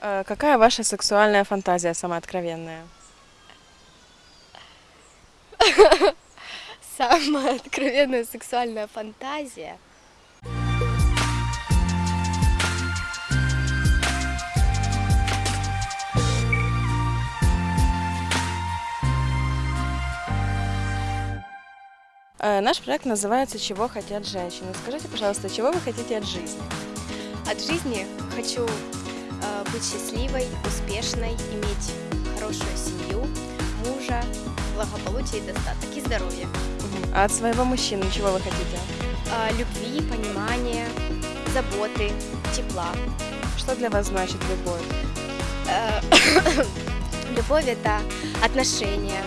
Э, Какая ваша сексуальная фантазия самая откровенная? Самая откровенная сексуальная фантазия. Э, Наш проект называется «Чего хотят женщины». Скажите, пожалуйста, чего вы хотите от жизни? От жизни хочу быть счастливой, успешной, иметь хорошую семью, мужа, благополучие и достаток и здоровье. А от своего мужчины чего вы хотите? А, любви, понимания, заботы, тепла. Что для вас значит любовь? Э, Любовь это отношения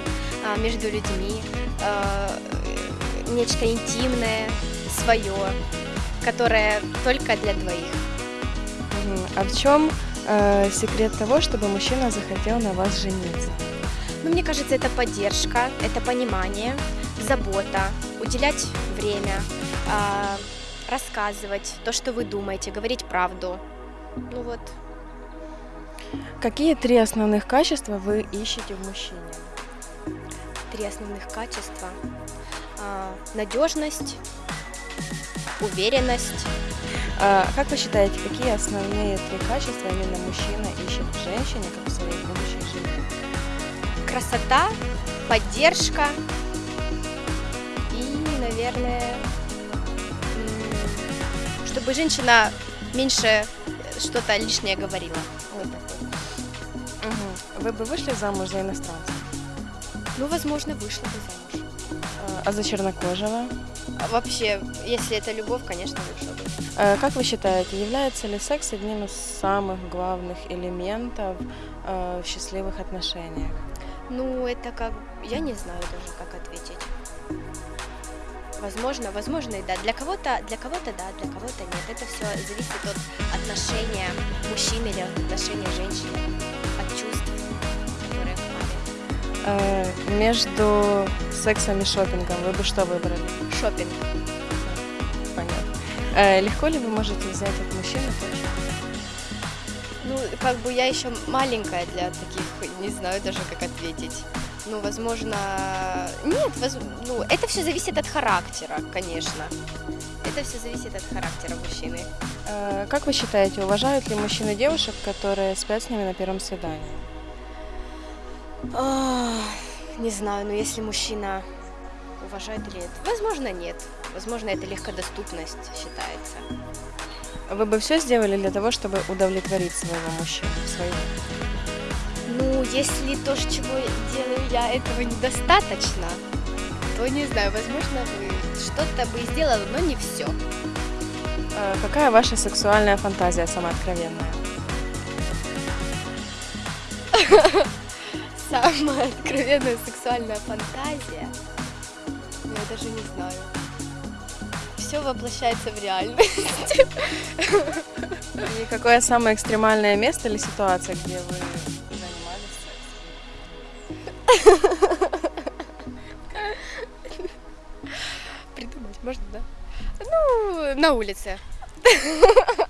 между людьми, э, нечто интимное, свое, которое только для двоих. А в чем э, секрет того, чтобы мужчина захотел на вас жениться? Ну, мне кажется, это поддержка, это понимание, забота, уделять время, а, рассказывать то, что вы думаете, говорить правду. Ну вот, Какие три основных качества вы ищете в мужчине? три основных качества. А, надежность, уверенность, как вы считаете, какие основные три качества именно мужчина ищет в женщине, как в своей будущей жене? красота, поддержка и, наверное, чтобы женщина меньше что-то лишнее говорила. Вот такое. Мгм. Вы бы вышли замуж за иностранца? Ну, возможно, вышла бы замуж. А, А за чернокожего? А вообще, если это любовь, конечно, бы. Э, Как вы считаете, является ли секс одним из самых главных элементов э, в счастливых отношениях? Ну, это как... Я не знаю даже, как ответить. Возможно, возможно и да. Для кого-то, для кого-то да, для кого-то нет. Это все зависит от отношения мужчины или от отношения женщины, Э, Между сексом и шопингом вы бы что выбрали? Шопинг. Понятно. Э, Легко ли вы можете взять от мужчины Ну, как бы я еще маленькая для таких, не знаю даже, как ответить. Ну, возможно, нет, воз- ну, это все зависит от характера, конечно. Это все зависит от характера мужчины. Э, Как вы считаете, уважают ли мужчины девушек, которые спят с ними на первом свидании? А, Не знаю, но если мужчина уважает или нет, возможно, нет. Возможно, это легкодоступность считается. Вы бы все сделали для того, чтобы удовлетворить своего мужчину? Своего? Ну, если то, чего делаю я, этого недостаточно, то не знаю, возможно, вы что-то бы сделала, но не все. Э, Какая ваша сексуальная фантазия самая откровенная? Самая откровенная сексуальная фантазия, ну, я даже не знаю. Все воплощается в реальность. И какое самое экстремальное место или ситуация, где вы занимались сексом? Придумать можно, да? Ну, на улице.